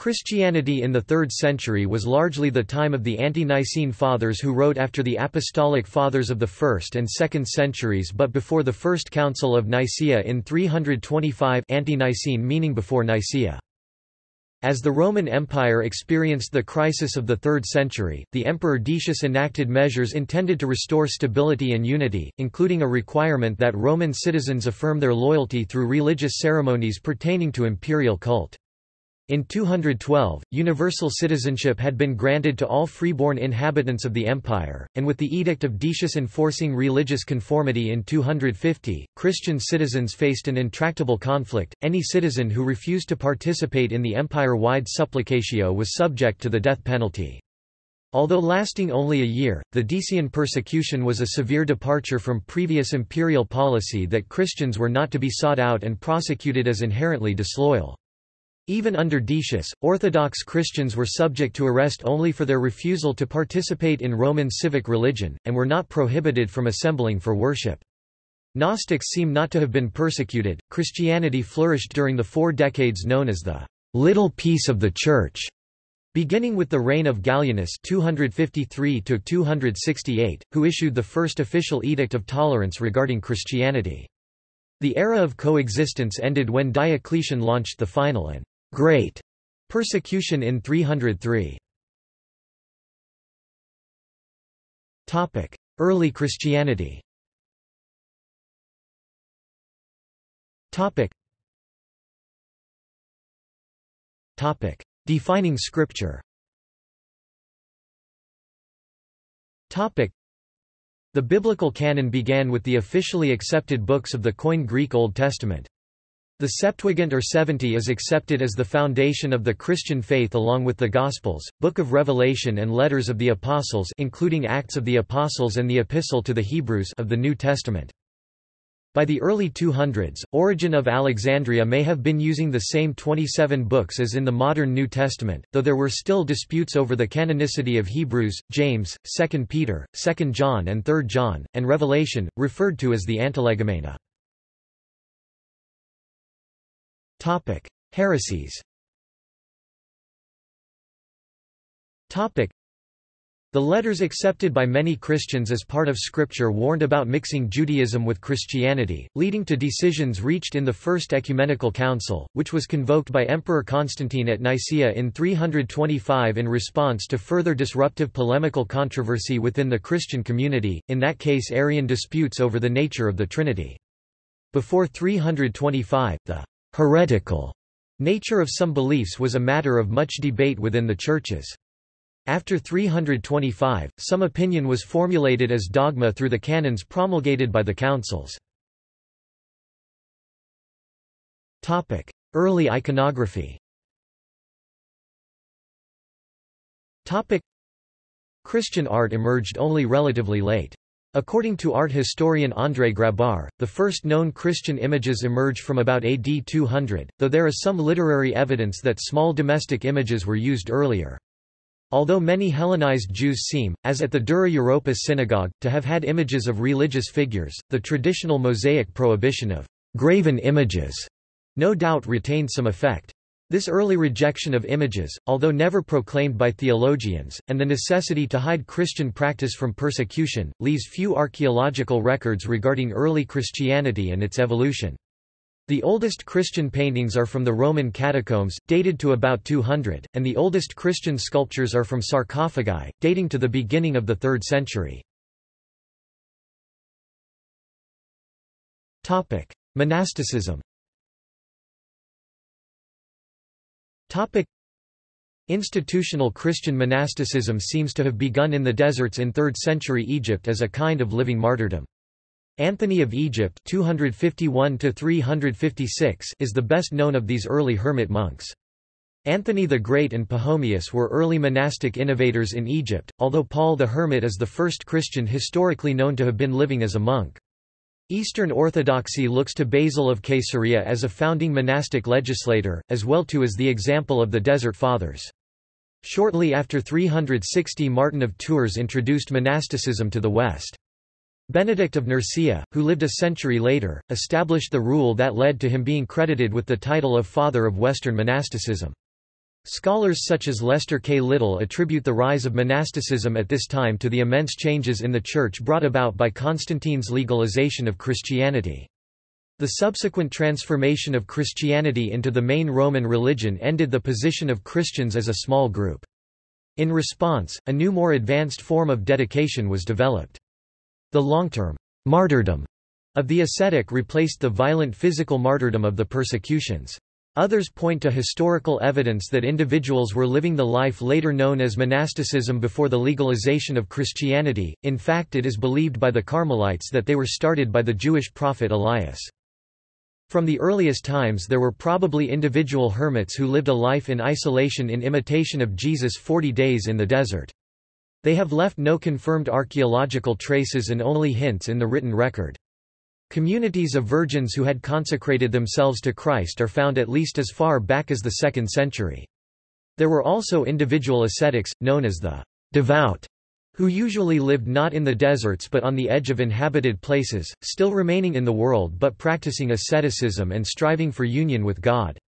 Christianity in the 3rd century was largely the time of the ante-Nicene Fathers who wrote after the Apostolic Fathers of the 1st and 2nd centuries but before the First Council of Nicaea in 325 ante-Nicene meaning before Nicaea. As the Roman Empire experienced the crisis of the 3rd century, the Emperor Decius enacted measures intended to restore stability and unity, including a requirement that Roman citizens affirm their loyalty through religious ceremonies pertaining to imperial cult. In 212, universal citizenship had been granted to all freeborn inhabitants of the empire, and with the Edict of Decius enforcing religious conformity in 250, Christian citizens faced an intractable conflict. Any citizen who refused to participate in the empire-wide supplicatio was subject to the death penalty. Although lasting only a year, the Decian persecution was a severe departure from previous imperial policy that Christians were not to be sought out and prosecuted as inherently disloyal. Even under Decius, Orthodox Christians were subject to arrest only for their refusal to participate in Roman civic religion, and were not prohibited from assembling for worship. Gnostics seem not to have been persecuted. Christianity flourished during the four decades known as the Little Peace of the Church, beginning with the reign of Gallienus 253 268, who issued the first official edict of tolerance regarding Christianity. The era of coexistence ended when Diocletian launched the final and Great persecution in 303. Topic: Early Christianity. Topic. Topic: Defining Scripture. Topic: The biblical canon began with the officially accepted books of the Koine Greek Old Testament. The Septuagint or Seventy is accepted as the foundation of the Christian faith along with the Gospels, Book of Revelation and Letters of the Apostles including Acts of the Apostles and the Epistle to the Hebrews of the New Testament. By the early 200s, Origen of Alexandria may have been using the same 27 books as in the modern New Testament, though there were still disputes over the canonicity of Hebrews, James, 2 Peter, 2 John and 3 John, and Revelation, referred to as the Antilegomena. Topic: Heresies. Topic: The letters accepted by many Christians as part of Scripture warned about mixing Judaism with Christianity, leading to decisions reached in the First Ecumenical Council, which was convoked by Emperor Constantine at Nicaea in 325 in response to further disruptive polemical controversy within the Christian community, in that case Arian disputes over the nature of the Trinity. Before 325, the heretical nature of some beliefs was a matter of much debate within the churches. After 325, some opinion was formulated as dogma through the canons promulgated by the councils. Early iconography Christian art emerged only relatively late. According to art historian André Grabar, the first known Christian images emerge from about AD 200, though there is some literary evidence that small domestic images were used earlier. Although many Hellenized Jews seem, as at the Dura Europos synagogue, to have had images of religious figures, the traditional Mosaic prohibition of graven images no doubt retained some effect. This early rejection of images, although never proclaimed by theologians, and the necessity to hide Christian practice from persecution, leaves few archaeological records regarding early Christianity and its evolution. The oldest Christian paintings are from the Roman catacombs, dated to about 200, and the oldest Christian sculptures are from sarcophagi, dating to the beginning of the 3rd century. Monasticism Topic. Institutional Christian monasticism seems to have begun in the deserts in 3rd century Egypt as a kind of living martyrdom. Anthony of Egypt 251 is the best known of these early hermit monks. Anthony the Great and Pachomius were early monastic innovators in Egypt, although Paul the Hermit is the first Christian historically known to have been living as a monk. Eastern Orthodoxy looks to Basil of Caesarea as a founding monastic legislator, as well too as the example of the Desert Fathers. Shortly after 360 Martin of Tours introduced monasticism to the West. Benedict of Nursia, who lived a century later, established the rule that led to him being credited with the title of Father of Western monasticism. Scholars such as Lester K. Little attribute the rise of monasticism at this time to the immense changes in the Church brought about by Constantine's legalization of Christianity. The subsequent transformation of Christianity into the main Roman religion ended the position of Christians as a small group. In response, a new more advanced form of dedication was developed. The long-term martyrdom of the ascetic replaced the violent physical martyrdom of the persecutions. Others point to historical evidence that individuals were living the life later known as monasticism before the legalization of Christianity, in fact it is believed by the Carmelites that they were started by the Jewish prophet Elias. From the earliest times there were probably individual hermits who lived a life in isolation in imitation of Jesus' forty days in the desert. They have left no confirmed archaeological traces and only hints in the written record. Communities of virgins who had consecrated themselves to Christ are found at least as far back as the 2nd century. There were also individual ascetics, known as the devout, who usually lived not in the deserts but on the edge of inhabited places, still remaining in the world but practicing asceticism and striving for union with God.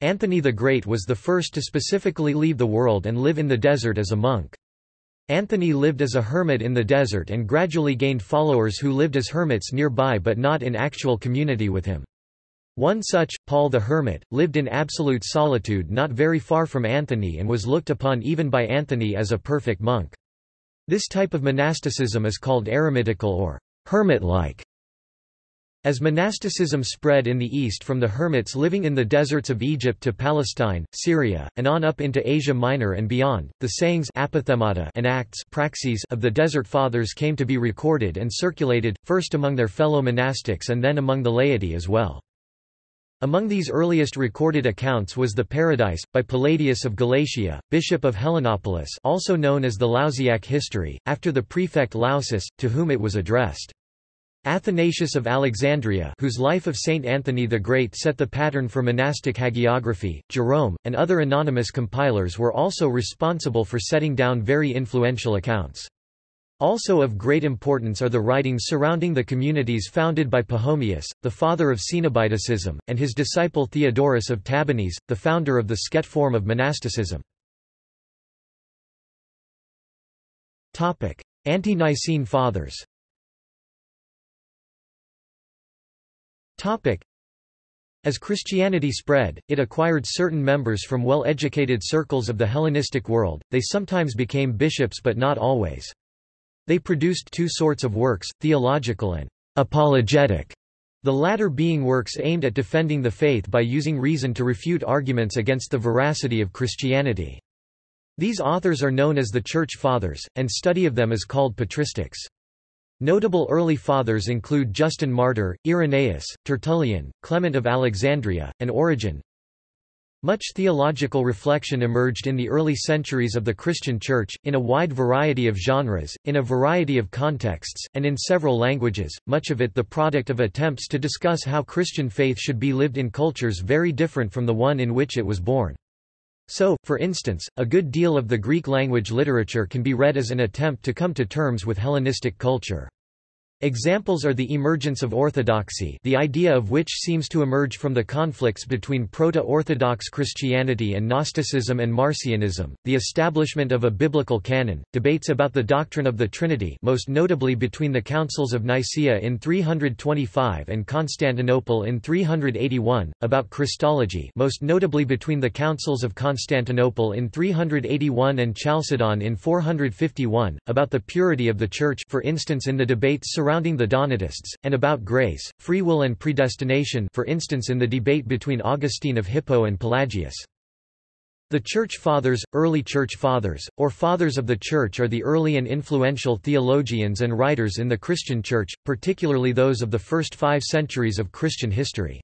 Anthony the Great was the first to specifically leave the world and live in the desert as a monk. Anthony lived as a hermit in the desert and gradually gained followers who lived as hermits nearby but not in actual community with him. One such, Paul the Hermit, lived in absolute solitude not very far from Anthony and was looked upon even by Anthony as a perfect monk. This type of monasticism is called eremitical or hermit-like. As monasticism spread in the east from the hermits living in the deserts of Egypt to Palestine, Syria, and on up into Asia Minor and beyond, the sayings and acts of the Desert Fathers came to be recorded and circulated, first among their fellow monastics and then among the laity as well. Among these earliest recorded accounts was the Paradise, by Palladius of Galatia, bishop of Helenopolis also known as the Lausiac history, after the prefect Lausus, to whom it was addressed. Athanasius of Alexandria whose life of Saint Anthony the Great set the pattern for monastic hagiography, Jerome, and other anonymous compilers were also responsible for setting down very influential accounts. Also of great importance are the writings surrounding the communities founded by Pachomius, the father of Cenobitism, and his disciple Theodorus of Tabernes, the founder of the Sket form of monasticism. Ante-Nicene Fathers As Christianity spread, it acquired certain members from well-educated circles of the Hellenistic world, they sometimes became bishops but not always. They produced two sorts of works, theological and apologetic, the latter being works aimed at defending the faith by using reason to refute arguments against the veracity of Christianity. These authors are known as the Church Fathers, and study of them is called patristics. Notable early fathers include Justin Martyr, Irenaeus, Tertullian, Clement of Alexandria, and Origen. Much theological reflection emerged in the early centuries of the Christian Church, in a wide variety of genres, in a variety of contexts, and in several languages, much of it the product of attempts to discuss how Christian faith should be lived in cultures very different from the one in which it was born. So, for instance, a good deal of the Greek language literature can be read as an attempt to come to terms with Hellenistic culture. Examples are the emergence of orthodoxy the idea of which seems to emerge from the conflicts between Proto-Orthodox Christianity and Gnosticism and Marcionism, the establishment of a biblical canon, debates about the doctrine of the Trinity most notably between the Councils of Nicaea in 325 and Constantinople in 381, about Christology most notably between the Councils of Constantinople in 381 and Chalcedon in 451, about the purity of the Church for instance in the debates surrounding surrounding the Donatists, and about grace, free will and predestination for instance in the debate between Augustine of Hippo and Pelagius. The Church Fathers, early Church Fathers, or Fathers of the Church are the early and influential theologians and writers in the Christian Church, particularly those of the first five centuries of Christian history.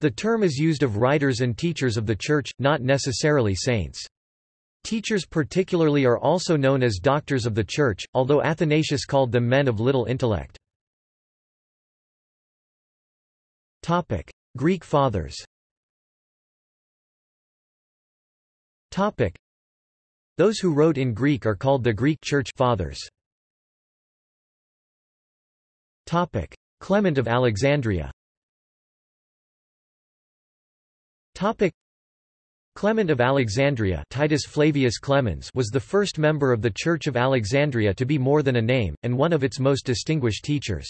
The term is used of writers and teachers of the Church, not necessarily saints. Teachers particularly are also known as doctors of the Church, although Athanasius called them men of little intellect. Greek Fathers Those who wrote in Greek are called the Greek Church Fathers. Clement of Alexandria Clement of Alexandria Titus Flavius Clemens was the first member of the Church of Alexandria to be more than a name, and one of its most distinguished teachers.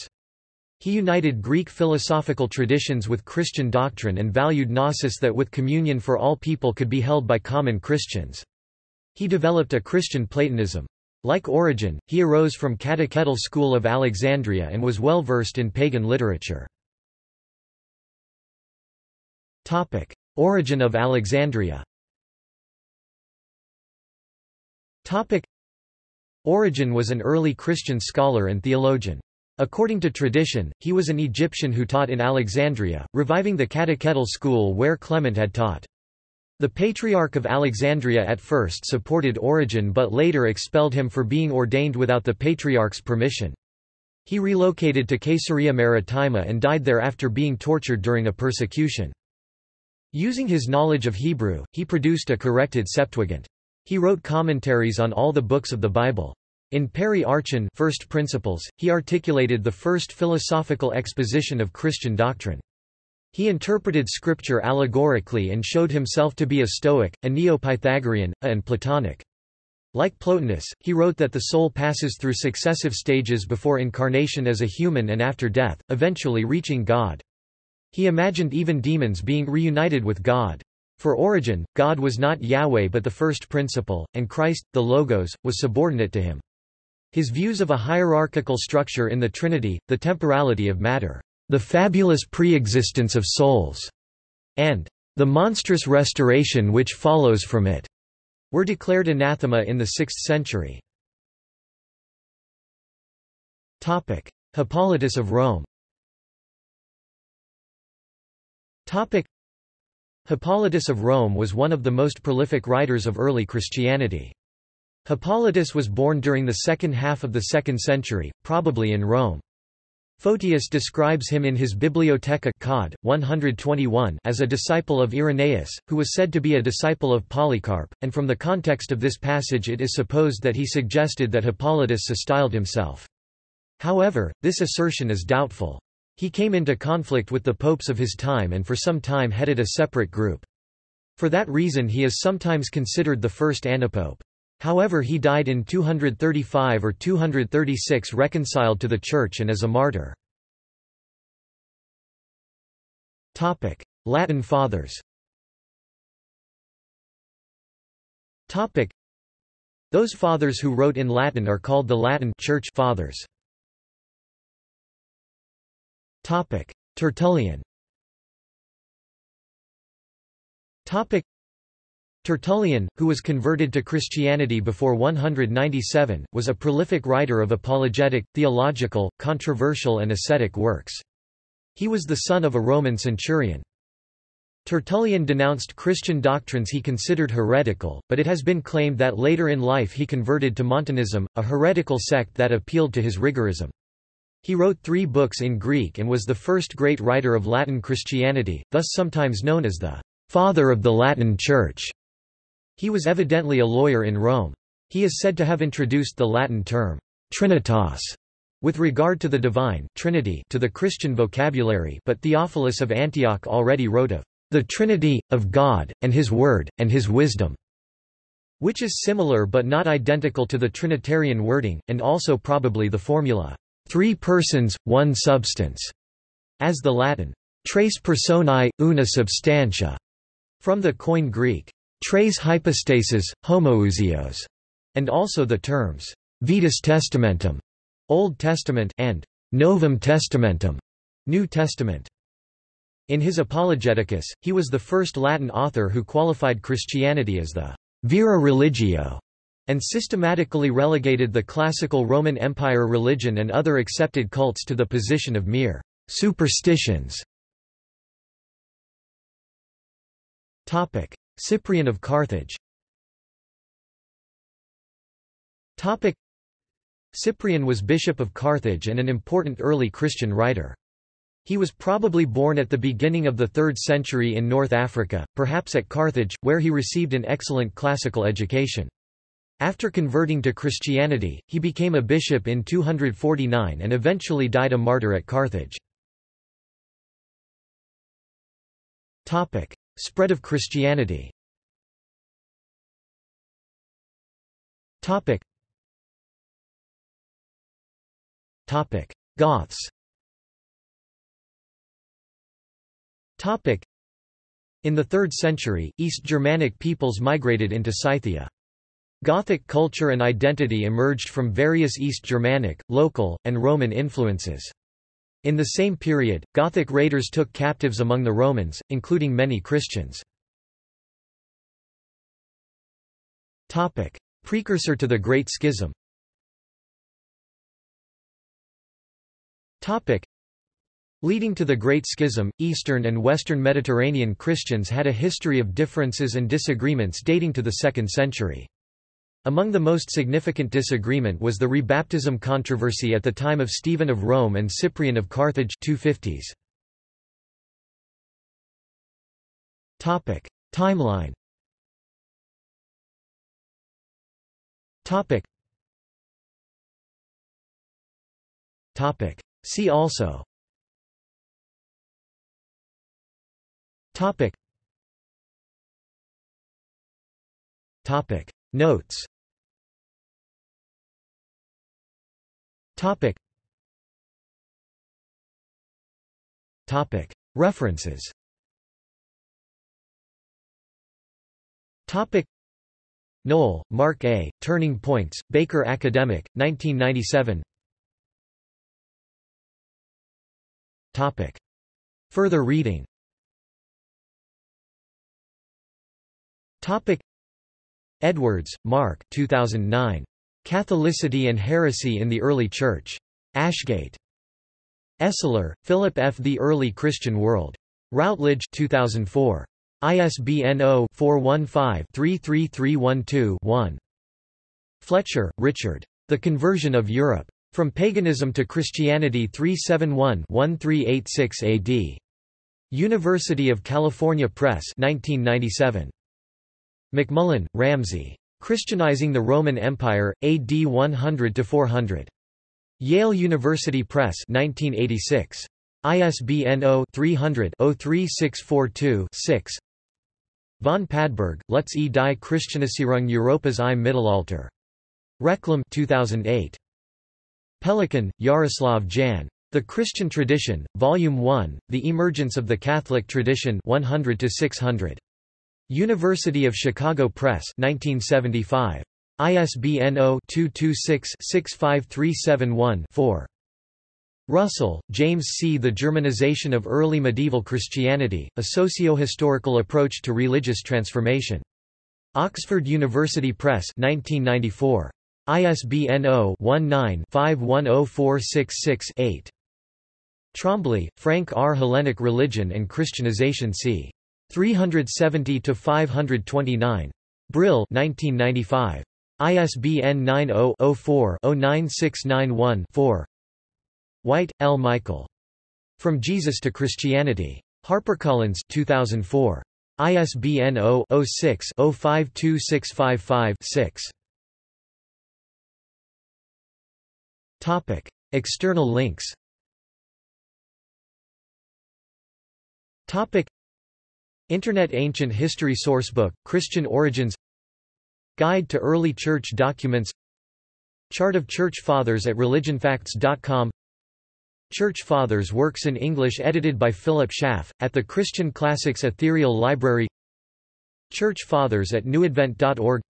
He united Greek philosophical traditions with Christian doctrine and valued gnosis that with communion for all people could be held by common Christians. He developed a Christian Platonism. Like Origen, he arose from catechetical school of Alexandria and was well versed in pagan literature. Origen of Alexandria Origen was an early Christian scholar and theologian. According to tradition, he was an Egyptian who taught in Alexandria, reviving the catechetical school where Clement had taught. The Patriarch of Alexandria at first supported Origen but later expelled him for being ordained without the Patriarch's permission. He relocated to Caesarea Maritima and died there after being tortured during a persecution. Using his knowledge of Hebrew, he produced a corrected Septuagint. He wrote commentaries on all the books of the Bible. In Peri Archon First Principles, he articulated the first philosophical exposition of Christian doctrine. He interpreted scripture allegorically and showed himself to be a Stoic, a Neo-Pythagorean, and Platonic. Like Plotinus, he wrote that the soul passes through successive stages before incarnation as a human and after death, eventually reaching God. He imagined even demons being reunited with God. For Origen, God was not Yahweh but the first principle, and Christ, the Logos, was subordinate to him. His views of a hierarchical structure in the Trinity, the temporality of matter, the fabulous preexistence of souls, and the monstrous restoration which follows from it, were declared anathema in the 6th century. Hippolytus of Rome Topic. Hippolytus of Rome was one of the most prolific writers of early Christianity. Hippolytus was born during the second half of the 2nd century, probably in Rome. Photius describes him in his Bibliotheca Cod. 121 as a disciple of Irenaeus, who was said to be a disciple of Polycarp, and from the context of this passage it is supposed that he suggested that Hippolytus styled himself. However, this assertion is doubtful. He came into conflict with the popes of his time and for some time headed a separate group. For that reason he is sometimes considered the first antipope. However he died in 235 or 236 reconciled to the Church and as a martyr. Latin Fathers Those fathers who wrote in Latin are called the Latin Church Fathers. Tertullian Tertullian, who was converted to Christianity before 197, was a prolific writer of apologetic, theological, controversial and ascetic works. He was the son of a Roman centurion. Tertullian denounced Christian doctrines he considered heretical, but it has been claimed that later in life he converted to Montanism, a heretical sect that appealed to his rigorism. He wrote three books in Greek and was the first great writer of Latin Christianity, thus sometimes known as the «father of the Latin Church». He was evidently a lawyer in Rome. He is said to have introduced the Latin term «trinitas» with regard to the divine Trinity to the Christian vocabulary but Theophilus of Antioch already wrote of «the Trinity, of God, and His Word, and His wisdom», which is similar but not identical to the Trinitarian wording, and also probably the formula three persons, one substance, as the Latin tres personae, una substantia, from the Koine Greek tres hypostasis, homoousios, and also the terms Vetus Testamentum, Old Testament, and Novum Testamentum, New Testament. In his Apologeticus, he was the first Latin author who qualified Christianity as the vera religio and systematically relegated the classical Roman Empire religion and other accepted cults to the position of mere superstitions. Cyprian of Carthage Cyprian was bishop of Carthage and an important early Christian writer. He was probably born at the beginning of the 3rd century in North Africa, perhaps at Carthage, where he received an excellent classical education. After converting to Christianity, he became a bishop in 249 and eventually died a martyr at Carthage. Spread of Christianity Goths In the 3rd century, East Germanic peoples migrated into Scythia. Gothic culture and identity emerged from various East Germanic, local, and Roman influences. In the same period, Gothic raiders took captives among the Romans, including many Christians. Precursor to the Great Schism Leading to the Great Schism, Eastern and Western Mediterranean Christians had a history of differences and disagreements dating to the 2nd century. Among the most significant disagreement was the rebaptism controversy at the time of Stephen of Rome and Cyprian of Carthage 250s. Topic: Timeline. Topic. Topic. See also. Topic. Topic. Notes Topic. Topic. References Topic. Noll, Mark A., Turning Points, Baker Academic, 1997 Topic. Further reading Topic. Edwards, Mark 2009. Catholicity and Heresy in the Early Church. Ashgate. Esler, Philip F. The Early Christian World. Routledge 2004. ISBN 0-415-33312-1. Fletcher, Richard. The Conversion of Europe. From Paganism to Christianity 371-1386 AD. University of California Press 1997. MacMullen, Ramsay. Christianizing the Roman Empire, AD 100–400. Yale University Press 1986. ISBN 0-300-03642-6 Von Padberg, Lutz e die Christianisierung Europas im Mittelalter. Reclam 2008. Pelikan, Jaroslav Jan. The Christian Tradition, Volume 1, The Emergence of the Catholic Tradition 100 600. University of Chicago Press 1975. ISBN 0-226-65371-4. Russell, James C. The Germanization of Early Medieval Christianity, A Socio-Historical Approach to Religious Transformation. Oxford University Press 1994. ISBN 0-19-510466-8. Trombley, Frank R. Hellenic Religion and Christianization c. 370 to 529. Brill 1995. ISBN 90-04-09691-4. White, L. Michael. From Jesus to Christianity. HarperCollins 2004. ISBN 0-06-052655-6. Topic. External links Topic. Internet Ancient History Sourcebook, Christian Origins. Guide to Early Church Documents. Chart of Church Fathers at religionfacts.com Church Fathers works in English edited by Philip Schaff, at the Christian Classics Ethereal Library. Church Fathers at newadvent.org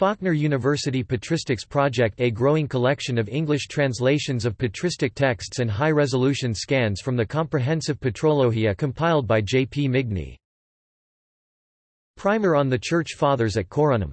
Faulkner University Patristics Project A growing collection of English translations of patristic texts and high-resolution scans from the comprehensive Patrologia compiled by J. P. Migne. Primer on the Church Fathers at Corunum